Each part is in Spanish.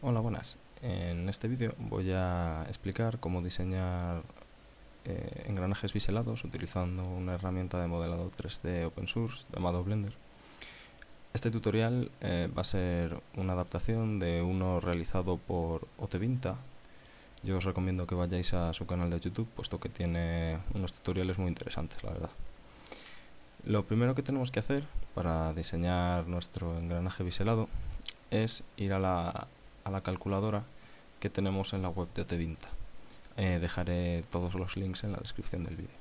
Hola, buenas. En este vídeo voy a explicar cómo diseñar eh, engranajes biselados utilizando una herramienta de modelado 3D open source llamado Blender. Este tutorial eh, va a ser una adaptación de uno realizado por Otevinta. Yo os recomiendo que vayáis a su canal de YouTube, puesto que tiene unos tutoriales muy interesantes, la verdad. Lo primero que tenemos que hacer para diseñar nuestro engranaje biselado es ir a la a la calculadora que tenemos en la web de Otevinta. Eh, dejaré todos los links en la descripción del vídeo.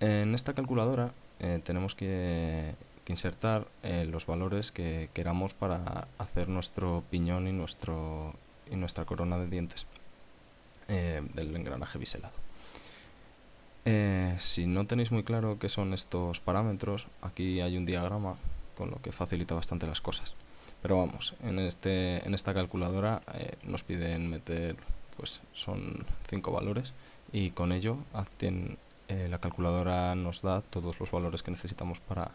En esta calculadora eh, tenemos que, insertar eh, los valores que queramos para hacer nuestro piñón y, nuestro, y nuestra corona de dientes del engranaje biselado. si no tenéis muy claro qué son estos parámetros, aquí hay un diagrama con lo que facilita bastante las cosas. Pero vamos, en, este, en esta calculadora eh, nos piden meter, pues son cinco valores y con ello eh, la calculadora nos da todos los valores que necesitamos para,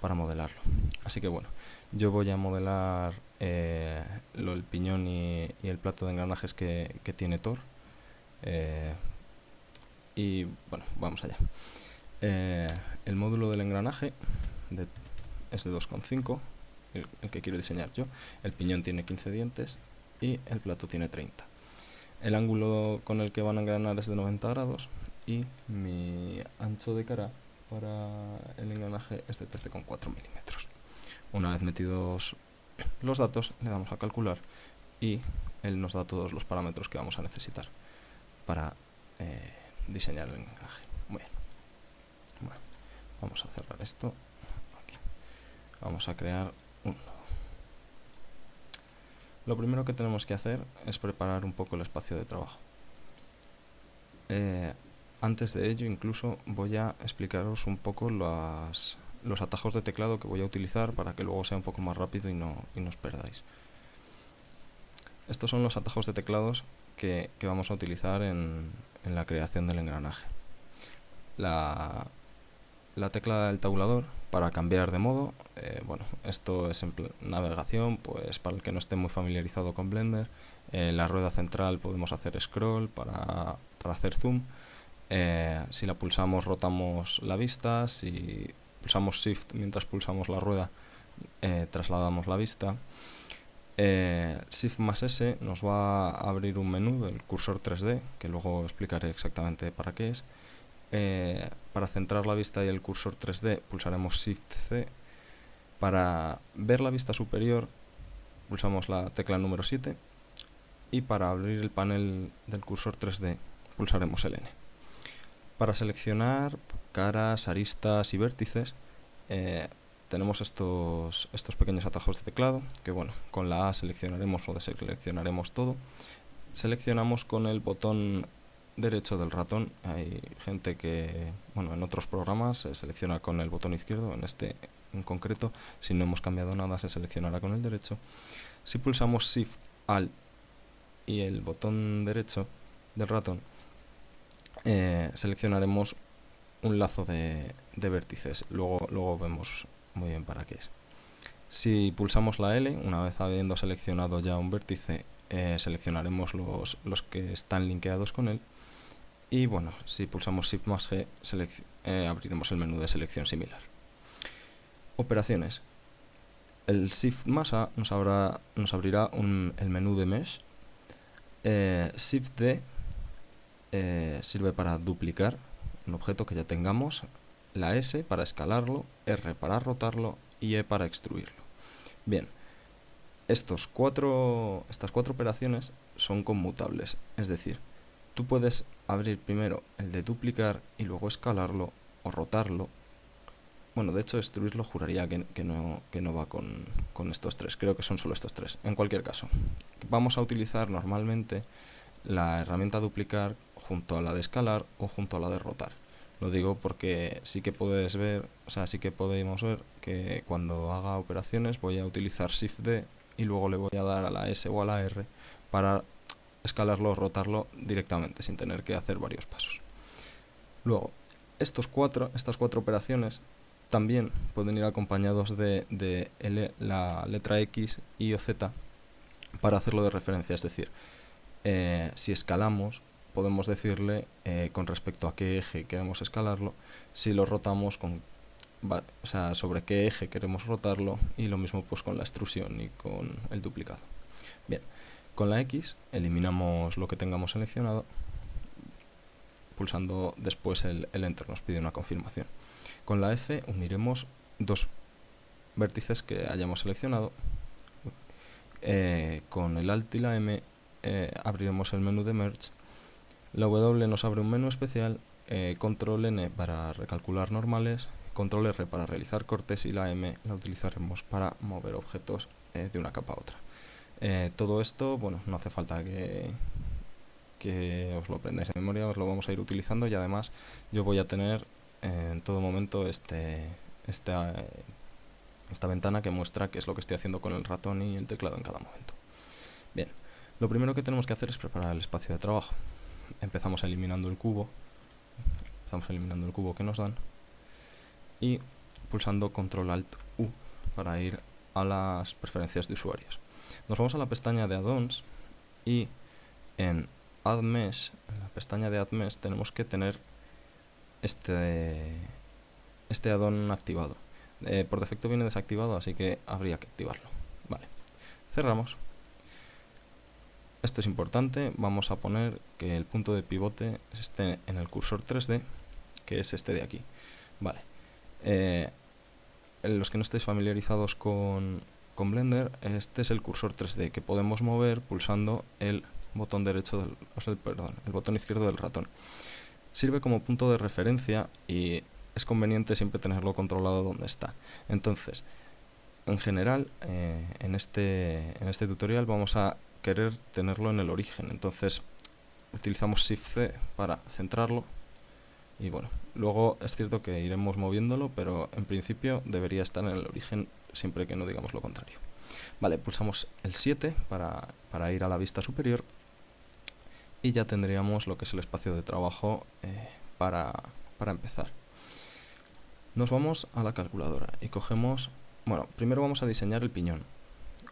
para modelarlo. Así que bueno, yo voy a modelar eh, lo, el piñón y, el plato de engranajes que, tiene Thor. y bueno, vamos allá. el módulo del engranaje es de 2,5 el, que quiero diseñar yo. El piñón tiene 15 dientes y el plato tiene 30. El ángulo con el que van a engranar es de 90 grados y mi ancho de cara para el engranaje es de 13,4 milímetros. Una vez metidos los datos, le damos a calcular y él nos da todos los parámetros que vamos a necesitar para eh, diseñar el engranaje. Bueno, vamos a cerrar esto. Vamos a crear lo primero que tenemos que hacer es preparar un poco el espacio de trabajo. Eh, antes de ello incluso voy a explicaros un poco los atajos de teclado que voy a utilizar para que luego sea un poco más rápido y no, os perdáis. Estos son los atajos de teclados que, vamos a utilizar en, la creación del engranaje. La, la tecla del tabulador para cambiar de modo. Eh, bueno, esto es en navegación, pues para el que no esté muy familiarizado con Blender. En la rueda central podemos hacer scroll para, hacer zoom. Eh, si la pulsamos rotamos la vista, si pulsamos shift mientras pulsamos la rueda eh, trasladamos la vista. shift más S nos va a abrir un menú del cursor 3D, que luego explicaré exactamente para qué es. Eh, para centrar la vista y el cursor 3D pulsaremos Shift C. Para ver la vista superior pulsamos la tecla número 7 y para abrir el panel del cursor 3D pulsaremos el N. Para seleccionar caras, aristas y vértices eh, tenemos estos, estos pequeños atajos de teclado que bueno, con la A seleccionaremos o deseleccionaremos todo. Seleccionamos con el botón derecho del ratón hay gente que, bueno, en otros programas se selecciona con el botón izquierdo, en este en concreto, si no hemos cambiado nada, se seleccionará con el derecho. Si pulsamos Shift, Alt y el botón derecho del ratón, eh, seleccionaremos un lazo de, vértices. Luego, luego vemos muy bien para qué es. Si pulsamos la L, una vez habiendo seleccionado ya un vértice, eh, seleccionaremos los, los que están linkeados con él y bueno, si pulsamos Shift más G, eh, abriremos el menú de selección similar. Operaciones. El Shift más A nos, abrirá el menú de Mesh. Eh, Shift D eh, sirve para duplicar un objeto que ya tengamos. La S para escalarlo, R para rotarlo y E para extruirlo. Bien, estos cuatro, estas cuatro operaciones son conmutables, es decir, tú puedes abrir primero el de duplicar y luego escalarlo o rotarlo. Bueno, de hecho destruirlo juraría que, no, no, va con, con, estos tres, creo que son solo estos tres. En cualquier caso, vamos a utilizar normalmente la herramienta duplicar junto a la de escalar o junto a la de rotar. Lo digo porque sí que puedes ver, o sea, sí que podemos ver que cuando haga operaciones voy a utilizar Shift D y luego le voy a dar a la S o a la R para escalarlo o rotarlo directamente sin tener que hacer varios pasos. Luego, estos cuatro, estas cuatro operaciones también pueden ir acompañados de, la letra X, Y o Z para hacerlo de referencia, es decir, eh, si escalamos, podemos decirle eh, con respecto a qué eje queremos escalarlo, si lo rotamos con sobre qué eje queremos rotarlo y lo mismo pues con la extrusión y con el duplicado. Bien, con la X eliminamos lo que tengamos seleccionado pulsando después el, Enter, nos pide una confirmación. Con la F uniremos dos vértices que hayamos seleccionado. Eh, con el Alt y la M eh, abriremos el menú de Merge. La W nos abre un menú especial, eh, Control N para recalcular normales, Control R para realizar cortes y la M la utilizaremos para mover objetos de una capa a otra. Todo esto, bueno, no hace falta que, os lo aprendáis en memoria, os lo vamos a ir utilizando y además yo voy a tener en todo momento este, esta, esta ventana que muestra qué es lo que estoy haciendo con el ratón y el teclado en cada momento. Bien, lo primero que tenemos que hacer es preparar el espacio de trabajo. Empezamos eliminando el cubo, empezamos eliminando el cubo que nos dan y pulsando Control Alt U para ir a las preferencias de usuarios. Nos vamos a la pestaña de add-ons y en Add Mesh, en la pestaña de Add Mesh tenemos que tener este, este add-on activado. Eh, por defecto viene desactivado, así que habría que activarlo. Vale, cerramos. Esto es importante, vamos a poner que el punto de pivote esté en el cursor 3D, que es este de aquí. Vale. Eh, los que no estéis familiarizados con, con Blender, este es el cursor 3D que podemos mover pulsando el botón derecho del, o sea, perdón, el botón izquierdo del ratón. Sirve como punto de referencia y es conveniente siempre tenerlo controlado donde está. Entonces, en general, eh, en, este, en este tutorial vamos a querer tenerlo en el origen. Entonces, utilizamos Shift C para centrarlo. Y bueno, luego es cierto que iremos moviéndolo, pero en principio debería estar en el origen siempre que no digamos lo contrario. Vale, pulsamos el 7 para, para ir a la vista superior y ya tendríamos lo que es el espacio de trabajo eh, para, para empezar. Nos vamos a la calculadora y cogemos, bueno, primero vamos a diseñar el piñón,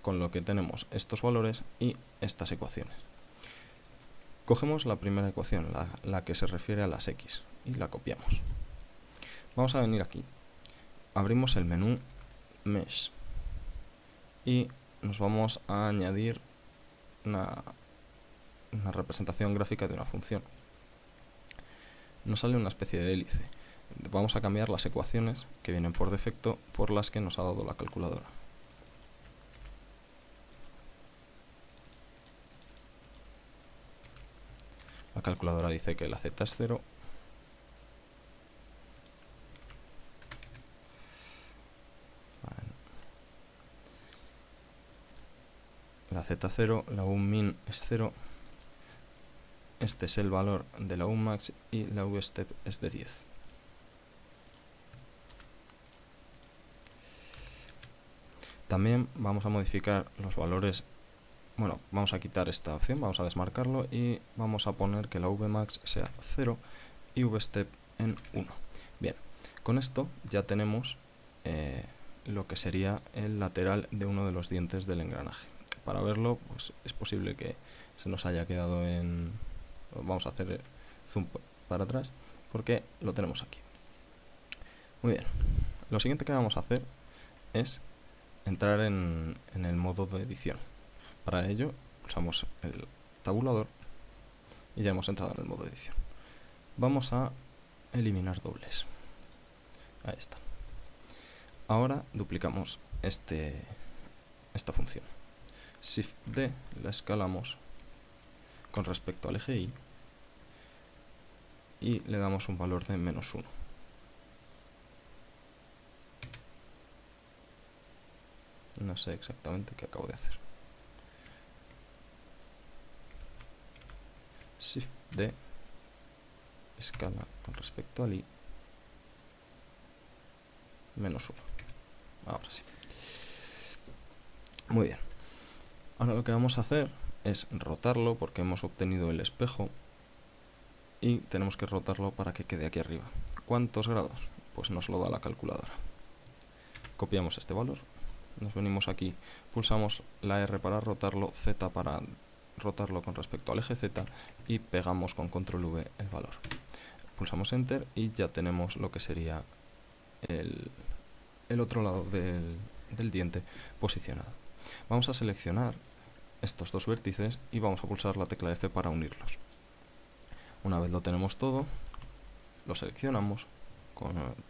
con lo que tenemos estos valores y estas ecuaciones. Cogemos la primera ecuación, la, la que se refiere a las x, y la copiamos. Vamos a venir aquí, abrimos el menú Mesh y nos vamos a añadir una, una representación gráfica de una función. Nos sale una especie de hélice vamos a cambiar las ecuaciones que vienen por defecto por las que nos ha dado la calculadora. La calculadora dice que la z es 0 la z0, la u min es 0 este es el valor de la max y la step es de 10 También vamos a modificar los valores, bueno, vamos a quitar esta opción, vamos a desmarcarlo y vamos a poner que la Vmax sea 0 y Vstep en 1. Bien, con esto ya tenemos eh, lo que sería el lateral de uno de los dientes del engranaje. Para verlo, pues es posible que se nos haya quedado en... Vamos a hacer zoom para atrás porque lo tenemos aquí. Muy bien, lo siguiente que vamos a hacer es entrar en, el modo de edición. Para ello pulsamos el tabulador y ya hemos entrado en el modo de edición. Vamos a eliminar dobles. Ahí está. Ahora duplicamos este, esta función. Shift D la escalamos con respecto al eje Y y le damos un valor de menos 1. No sé exactamente qué acabo de hacer. Shift D escala con respecto al I menos 1. Ahora sí. Muy bien. Ahora lo que vamos a hacer es rotarlo porque hemos obtenido el espejo y tenemos que rotarlo para que quede aquí arriba. ¿Cuántos grados? Pues nos lo da la calculadora. Copiamos este valor nos venimos aquí, pulsamos la R para rotarlo, Z para rotarlo con respecto al eje Z y pegamos con control V el valor. Pulsamos Enter y ya tenemos lo que sería el, otro lado del diente posicionado. Vamos a seleccionar estos dos vértices y vamos a pulsar la tecla F para unirlos. Una vez lo tenemos todo, lo seleccionamos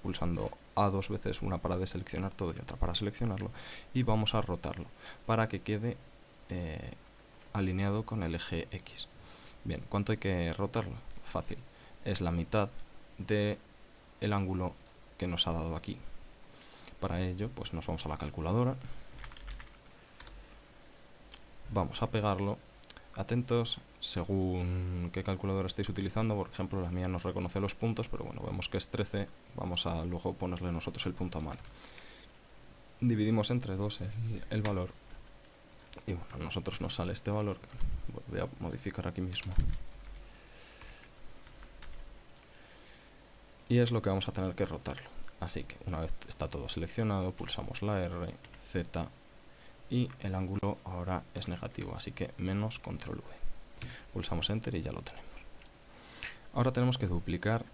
pulsando A dos veces, una para deseleccionar todo y otra para seleccionarlo, y vamos a rotarlo para que quede eh, alineado con el eje X. Bien, ¿cuánto hay que rotarlo? Fácil, es la mitad del el ángulo que nos ha dado aquí. Para ello, pues nos vamos a la calculadora, vamos a pegarlo. Atentos según qué calculadora estéis utilizando, por ejemplo la mía nos reconoce los puntos, pero bueno, vemos que es 13, vamos a luego ponerle nosotros el punto a mano. Dividimos entre 2 el, valor y bueno, a nosotros nos sale este valor, voy a modificar aquí mismo. Y es lo que vamos a tener que rotarlo. Así que una vez está todo seleccionado, pulsamos la R, Z y el ángulo ahora es negativo, así que menos control V. Pulsamos Enter y ya lo tenemos. Ahora tenemos que duplicar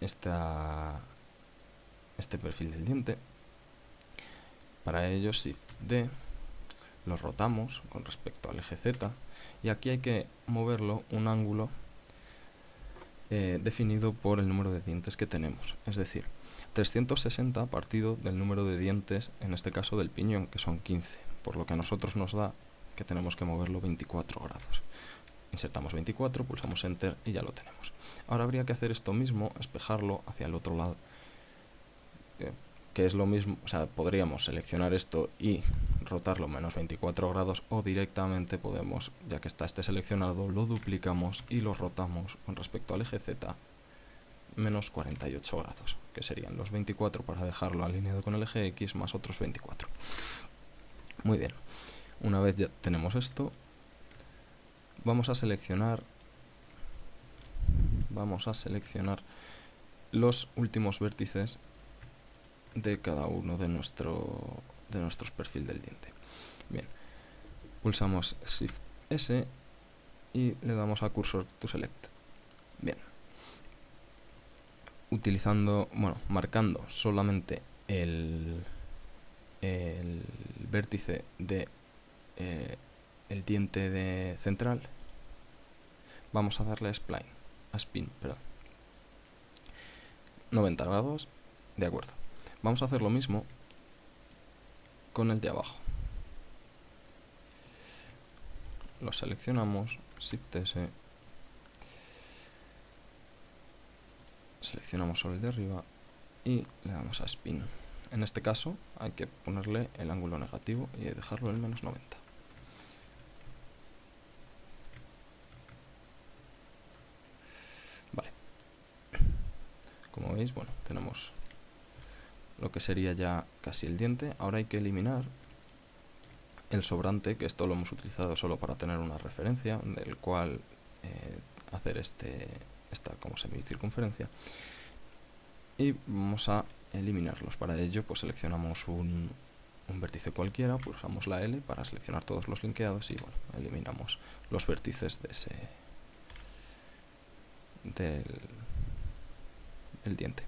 esta, este perfil del diente. Para ello, Shift D, lo rotamos con respecto al eje Z y aquí hay que moverlo un ángulo eh, definido por el número de dientes que tenemos. Es decir, 360 partido del número de dientes, en este caso del piñón, que son 15, por lo que a nosotros nos da que tenemos que moverlo 24 grados. Insertamos 24, pulsamos Enter y ya lo tenemos. Ahora habría que hacer esto mismo, espejarlo hacia el otro lado, eh, que es lo mismo, o sea, podríamos seleccionar esto y rotarlo menos 24 grados o directamente podemos, ya que está este seleccionado, lo duplicamos y lo rotamos con respecto al eje Z menos 48 grados, que serían los 24 para dejarlo alineado con el eje X más otros 24. Muy bien, una vez ya tenemos esto, vamos a seleccionar vamos a seleccionar los últimos vértices de cada uno de, nuestro, de nuestros perfil del diente. Bien, pulsamos Shift S y le damos a Cursor to Select. Bien, utilizando, bueno, marcando solamente el, vértice de eh, el diente de central, vamos a darle a spline, a spin, perdón. 90 grados, de acuerdo. Vamos a hacer lo mismo con el de abajo. Lo seleccionamos, Shift S, seleccionamos sobre el de arriba y le damos a spin. En este caso hay que ponerle el ángulo negativo y dejarlo en menos 90. Vale. Como veis, bueno, tenemos lo que sería ya casi el diente. Ahora hay que eliminar el sobrante, que esto lo hemos utilizado solo para tener una referencia, del cual eh, hacer este, esta como semicircunferencia y vamos a eliminarlos. Para ello pues seleccionamos un, un vértice cualquiera, pulsamos la L para seleccionar todos los linkeados y bueno, eliminamos los vértices de ese del, del diente.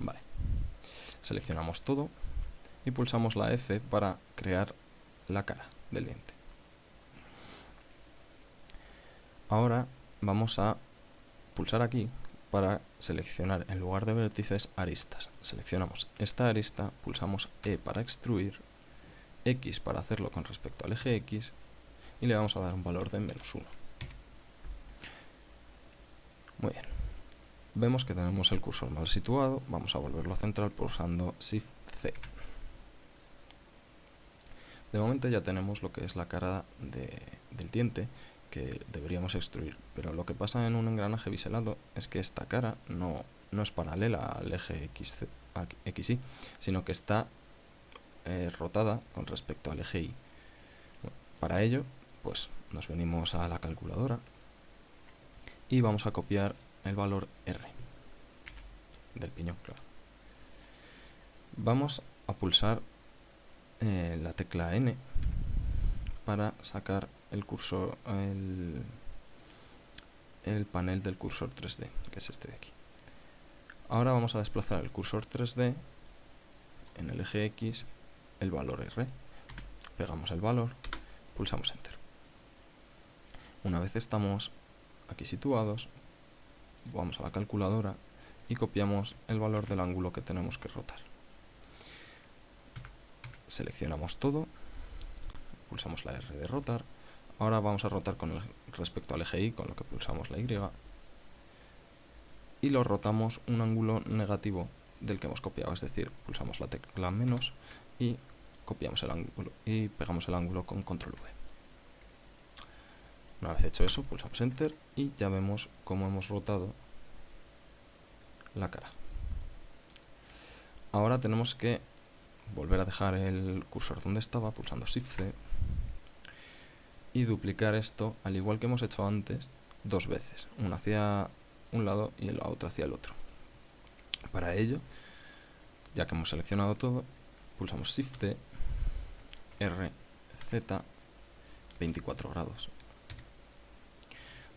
Vale. Seleccionamos todo y pulsamos la F para crear la cara del diente. Ahora vamos a pulsar aquí para seleccionar en lugar de vértices aristas. Seleccionamos esta arista, pulsamos E para extruir, X para hacerlo con respecto al eje X y le vamos a dar un valor de menos 1. Muy bien. Vemos que tenemos el cursor mal situado, vamos a volverlo a central pulsando Shift C. De momento ya tenemos lo que es la cara del diente que deberíamos extruir. Pero lo que pasa en un engranaje biselado es que esta cara no, no es paralela al eje X, XY, sino que está eh, rotada con respecto al eje Y. para ello, pues nos venimos a la calculadora y vamos a copiar el valor R. del piñón, claro. Vamos a pulsar eh, la tecla N para sacar el cursor, el, el panel del cursor 3D, que es este de aquí. Ahora vamos a desplazar el cursor 3D en el eje X, el valor R. Pegamos el valor, pulsamos Enter. Una vez estamos aquí situados, vamos a la calculadora y copiamos el valor del ángulo que tenemos que rotar. Seleccionamos todo, pulsamos la R de rotar, ahora vamos a rotar con respecto al eje Y, con lo que pulsamos la Y, y lo rotamos un ángulo negativo del que hemos copiado, es decir, pulsamos la tecla menos y copiamos el ángulo y pegamos el ángulo con control V. Una vez hecho eso, pulsamos enter y ya vemos cómo hemos rotado la cara. Ahora tenemos que volver a dejar el cursor donde estaba, pulsando Shift C, y duplicar esto, al igual que hemos hecho antes, dos veces, una hacia un lado y la otra hacia el otro. Para ello, ya que hemos seleccionado todo, pulsamos Shift T, R, Z, 24 grados.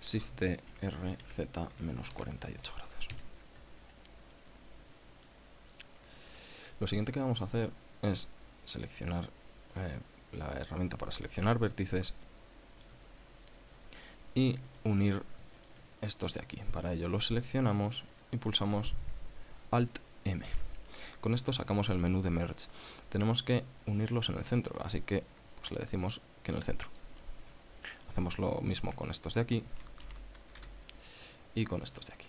Shift T, R, Z, menos 48 grados. Lo siguiente que vamos a hacer es seleccionar eh, la herramienta para seleccionar vértices y unir estos de aquí. Para ello los seleccionamos y pulsamos Alt M. Con esto sacamos el menú de Merge. Tenemos que unirlos en el centro, así que pues, le decimos que en el centro. Hacemos lo mismo con estos de aquí y con estos de aquí.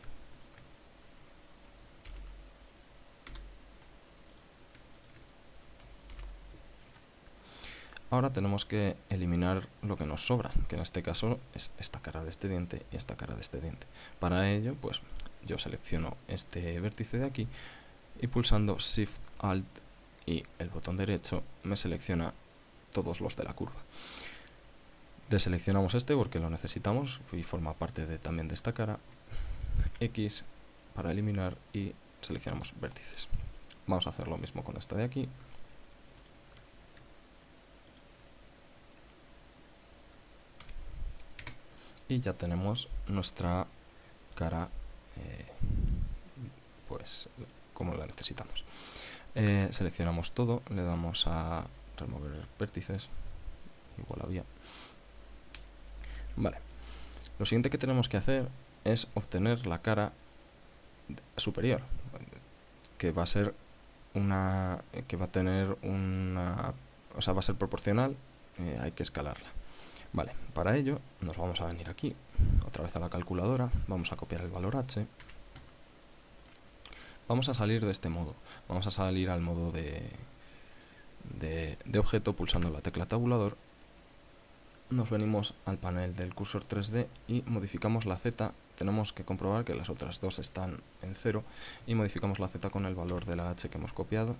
Ahora tenemos que eliminar lo que nos sobra, que en este caso es esta cara de este diente y esta cara de este diente. Para ello, pues yo selecciono este vértice de aquí y pulsando Shift Alt y el botón derecho me selecciona todos los de la curva. Deseleccionamos este porque lo necesitamos y forma parte de, también de esta cara. X para eliminar y seleccionamos vértices. Vamos a hacer lo mismo con esta de aquí. Y ya tenemos nuestra cara eh, pues como la necesitamos. Eh, seleccionamos todo le damos a remover vértices igual había. Vale. Lo siguiente que tenemos que hacer es obtener la cara superior que va a ser una que va a tener una o sea va a ser proporcional eh, hay que escalarla Vale, para ello nos vamos a venir aquí, otra vez a la calculadora, vamos a copiar el valor h. Vamos a salir de este modo, vamos a salir al modo de, de, objeto pulsando la tecla tabulador. Nos venimos al panel del cursor 3D y modificamos la z. Tenemos que comprobar que las otras dos están en 0 y modificamos la z con el valor de la h que hemos copiado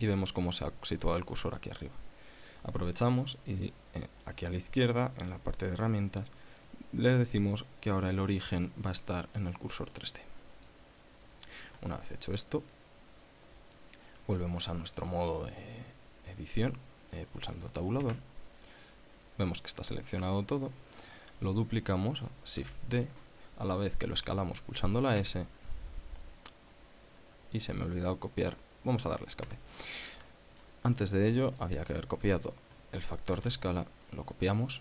y vemos cómo se ha situado el cursor aquí arriba aprovechamos y eh, aquí a la izquierda, en la parte de herramientas, le decimos que ahora el origen va a estar en el cursor 3D. Una vez hecho esto, volvemos a nuestro modo de edición, eh, pulsando tabulador. Vemos que está seleccionado todo. Lo duplicamos, Shift D, a la vez que lo escalamos pulsando la S. Y se me ha olvidado copiar. Vamos a darle escape. Antes de ello había que haber copiado el factor de escala, lo copiamos,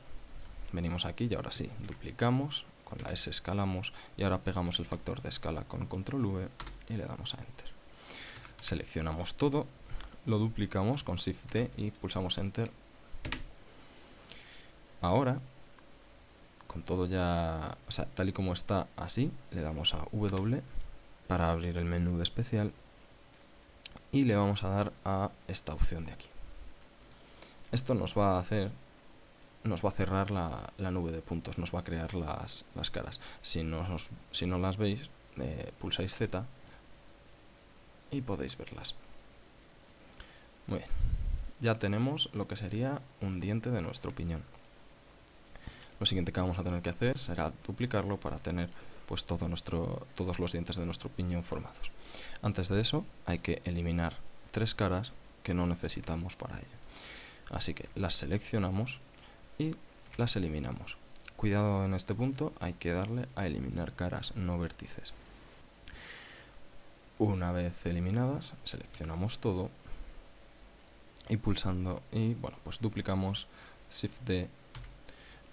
venimos aquí y ahora sí, duplicamos, con la S escalamos y ahora pegamos el factor de escala con control V y le damos a Enter. Seleccionamos todo, lo duplicamos con Shift D y pulsamos Enter. Ahora, con todo ya, o sea, tal y como está así, le damos a W para abrir el menú de especial y le vamos a dar a esta opción de aquí. Esto nos va a hacer, nos va a cerrar la, nube de puntos, nos va a crear las, caras. Si no, si no las veis, eh, pulsáis Z y podéis verlas. Muy bien, ya tenemos lo que sería un diente de nuestro piñón. Lo siguiente que vamos a tener que hacer será duplicarlo para tener pues todos los dientes de nuestro piñón formados. Antes de eso hay que eliminar tres caras que no necesitamos para ello. Así que las seleccionamos y las eliminamos. Cuidado en este punto, hay que darle a eliminar caras, no vértices. Una vez eliminadas, seleccionamos todo y pulsando y bueno, pues duplicamos Shift D,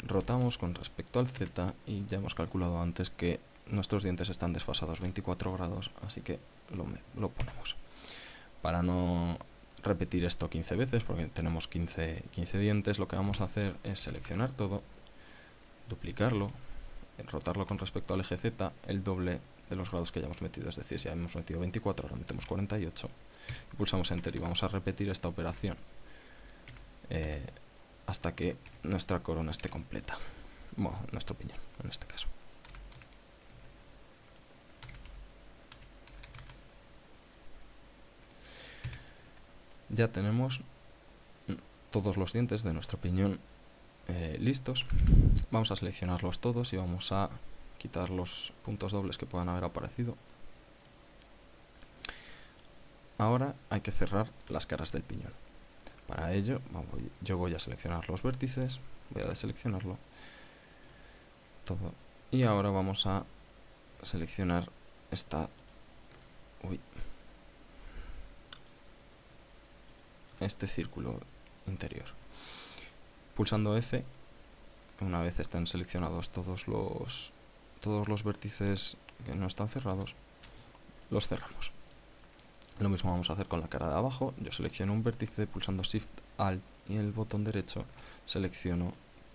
rotamos con respecto al Z y ya hemos calculado antes que nuestros dientes están desfasados 24 grados, así que lo, lo ponemos. Para no repetir esto 15 veces, porque tenemos 15, 15 dientes, lo que vamos a hacer es seleccionar todo, duplicarlo, rotarlo con respecto al eje Z, el doble de los grados que ya hemos metido, es decir, si ya hemos metido 24, ahora metemos 48, y pulsamos Enter y vamos a repetir esta operación eh, hasta que nuestra corona esté completa, bueno, nuestro piñón en este caso. ya tenemos todos los dientes de nuestro piñón eh, listos. Vamos a seleccionarlos todos y vamos a quitar los puntos dobles que puedan haber aparecido. Ahora hay que cerrar las caras del piñón. Para ello, yo voy a seleccionar los vértices, voy a deseleccionarlo todo. Y ahora vamos a seleccionar esta... Este círculo interior. Pulsando F, una vez estén seleccionados todos los, todos los vértices que no están cerrados, los cerramos. Lo mismo vamos a hacer con la cara de abajo. Yo selecciono un vértice pulsando Shift Alt y el botón derecho selecciono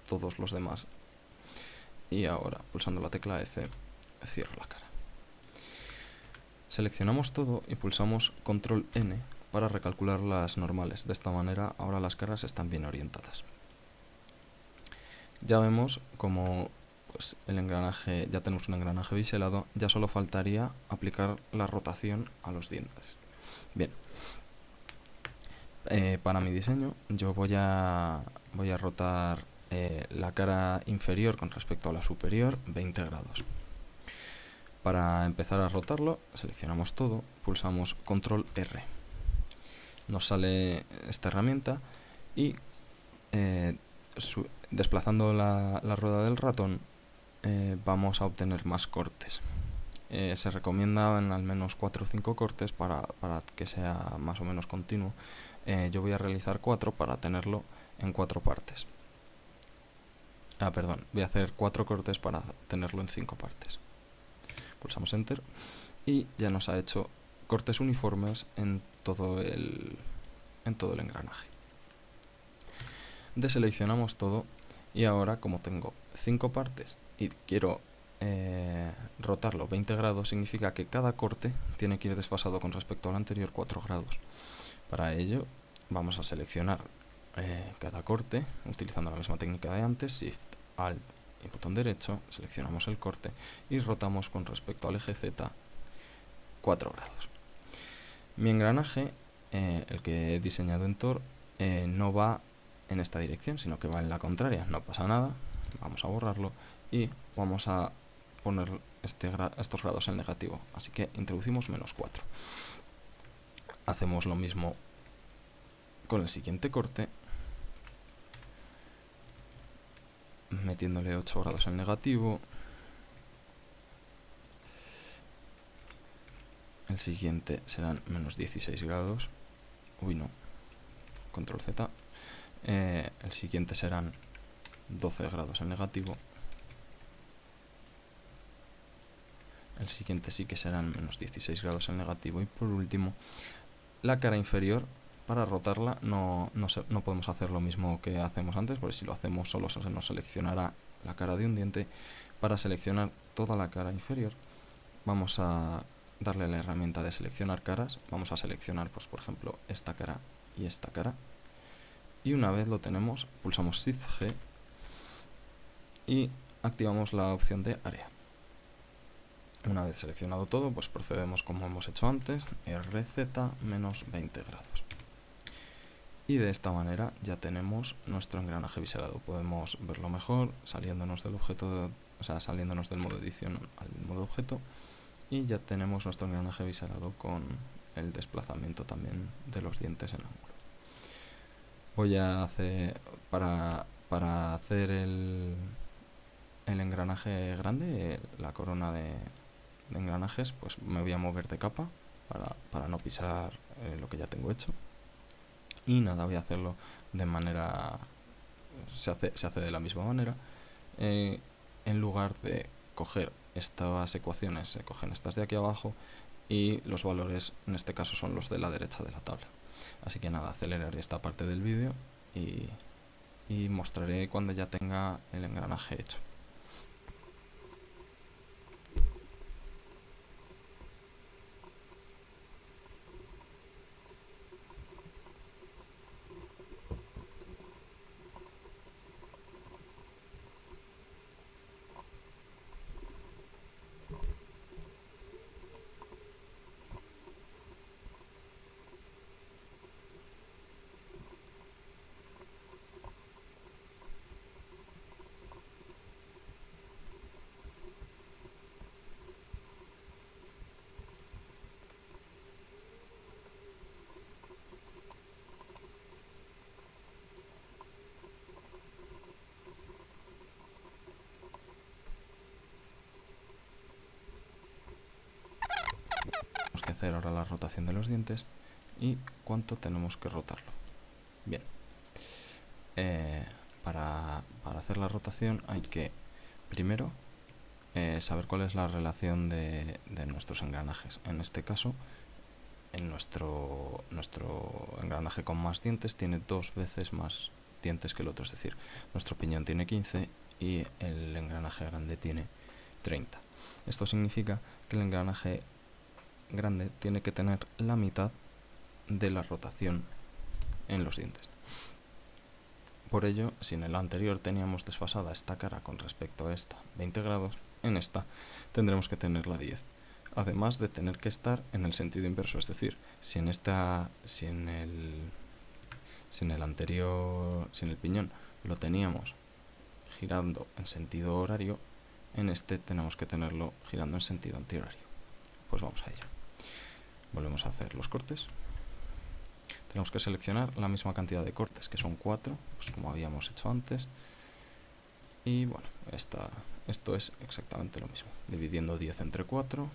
todos los demás. Y ahora, pulsando la tecla F, cierro la cara. Seleccionamos todo y pulsamos Control N para recalcular las normales. De esta manera ahora las caras están bien orientadas. Ya vemos como pues, el engranaje, ya tenemos un engranaje biselado, ya solo faltaría aplicar la rotación a los dientes. Bien, eh, para mi diseño yo voy a, voy a rotar eh, la cara inferior con respecto a la superior 20 grados. Para empezar a rotarlo, seleccionamos todo, pulsamos Control R nos sale esta herramienta y eh, desplazando la, rueda del ratón vamos a obtener más cortes. Eh, se recomienda en al menos 4 o 5 cortes para, para, que sea más o menos continuo. yo voy a realizar 4 para tenerlo en 4 partes. Ah, perdón, voy a hacer 4 cortes para tenerlo en 5 partes. Pulsamos Enter y ya nos ha hecho cortes uniformes en todo el, en todo el engranaje. Deseleccionamos todo y ahora como tengo 5 partes y quiero eh, rotarlo 20 grados significa que cada corte tiene que ir desfasado con respecto al anterior 4 grados. Para ello vamos a seleccionar eh, cada corte utilizando la misma técnica de antes, Shift, Alt y botón derecho, seleccionamos el corte y rotamos con respecto al eje Z 4 grados. Mi engranaje, eh, el que he diseñado en Tor, no va en esta dirección, sino que va en la contraria. No pasa nada, vamos a borrarlo y vamos a poner este estos grados en negativo. Así que introducimos menos 4. Hacemos lo mismo con el siguiente corte, metiéndole 8 grados en negativo, El siguiente serán menos 16 grados. Uy, no. Control Z. Eh, el siguiente serán 12 grados en negativo. El siguiente sí que serán menos 16 grados en negativo. Y por último, la cara inferior, para rotarla no, no, no podemos hacer lo mismo que hacemos antes, porque si lo hacemos solo se nos seleccionará la cara de un diente. Para seleccionar toda la cara inferior, vamos a darle la herramienta de seleccionar caras. Vamos a seleccionar, pues por ejemplo, esta cara y esta cara. Y una vez lo tenemos, pulsamos Shift G y activamos la opción de área. Una vez seleccionado todo, pues procedemos como hemos hecho antes, RZ menos 20 grados. Y de esta manera ya tenemos nuestro engranaje biselado. Podemos verlo mejor saliéndonos del objeto o sea, saliéndonos del modo edición al modo objeto y ya tenemos nuestro engranaje biselado con el desplazamiento también de los dientes en ángulo. Voy a hacer, para, para hacer el, el engranaje grande, la corona de, engranajes, pues me voy a mover de capa para, para no pisar eh, lo que ya tengo hecho. Y nada, voy a hacerlo de manera... Se hace, se hace de la misma manera. Eh, en lugar de coger estas ecuaciones, se cogen estas de aquí abajo y los valores en este caso son los de la derecha de la tabla. Así que nada, aceleraré esta parte del vídeo y, y mostraré cuando ya tenga el engranaje hecho. Hacer ahora la rotación de los dientes y cuánto tenemos que rotarlo. Bien, eh, para, hacer la rotación hay que primero eh, saber cuál es la relación de, nuestros engranajes. En este caso, nuestro, nuestro engranaje con más dientes tiene dos veces más dientes que el otro, es decir, nuestro piñón tiene 15 y el engranaje grande tiene 30. Esto significa que el engranaje grande tiene que tener la mitad de la rotación en los dientes. Por ello, si en el anterior teníamos desfasada esta cara con respecto a esta 20 grados, en esta tendremos que tenerla 10. Además de tener que estar en el sentido inverso, es decir, si en esta, si en el, si en el anterior, si en el piñón lo teníamos girando en sentido horario, en este tenemos que tenerlo girando en sentido antihorario. Pues vamos a ello volvemos a hacer los cortes. Tenemos que seleccionar la misma cantidad de cortes que son 4 pues como habíamos hecho antes. Y bueno esta, esto es exactamente lo mismo. Dividiendo 10 entre 4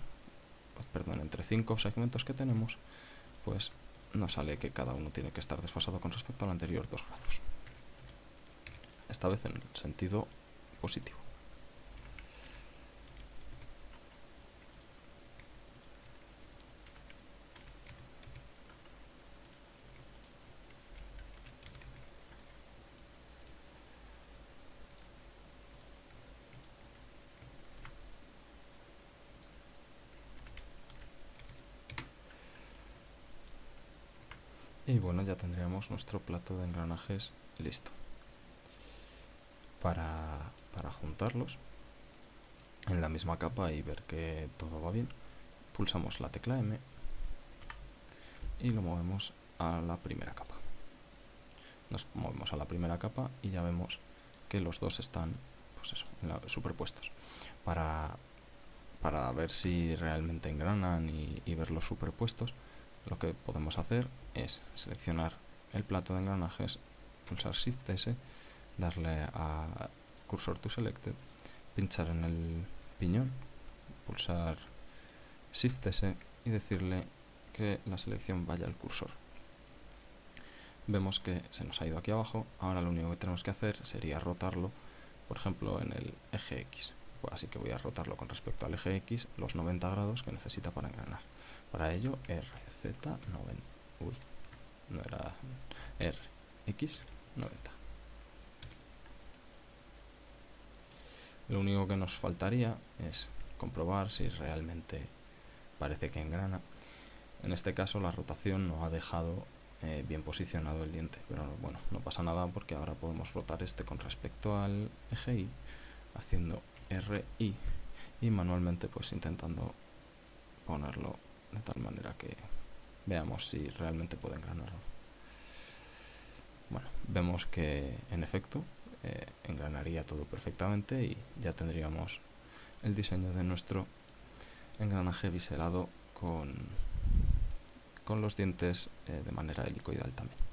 perdón entre 5 segmentos que tenemos pues nos sale que cada uno tiene que estar desfasado con respecto al anterior 2 grados esta vez en el sentido positivo y bueno ya tendríamos nuestro plato de engranajes listo. Para, para juntarlos en la misma capa y ver que todo va bien pulsamos la tecla M y lo movemos a la primera capa. Nos movemos a la primera capa y ya vemos que los dos están pues eso, superpuestos. Para, para ver si realmente engranan y, y verlos superpuestos lo que podemos hacer es seleccionar el plato de engranajes, pulsar Shift S, darle a Cursor to Selected, pinchar en el piñón, pulsar Shift S y decirle que la selección vaya al cursor. Vemos que se nos ha ido aquí abajo, ahora lo único que tenemos que hacer sería rotarlo, por ejemplo, en el eje X. Así que voy a rotarlo con respecto al eje X los 90 grados que necesita para engranar. Para ello, RZ90. Uy, no era RX90. Lo único que nos faltaría es comprobar si realmente parece que engrana. En este caso la rotación no ha dejado eh, bien posicionado el diente, pero bueno, no pasa nada porque ahora podemos rotar este con respecto al eje Y haciendo RI y manualmente pues intentando ponerlo de tal manera que veamos si realmente puede engranarlo. Bueno, vemos que en efecto eh, engranaría todo perfectamente y ya tendríamos el diseño de nuestro engranaje biselado con, con los dientes eh, de manera helicoidal también.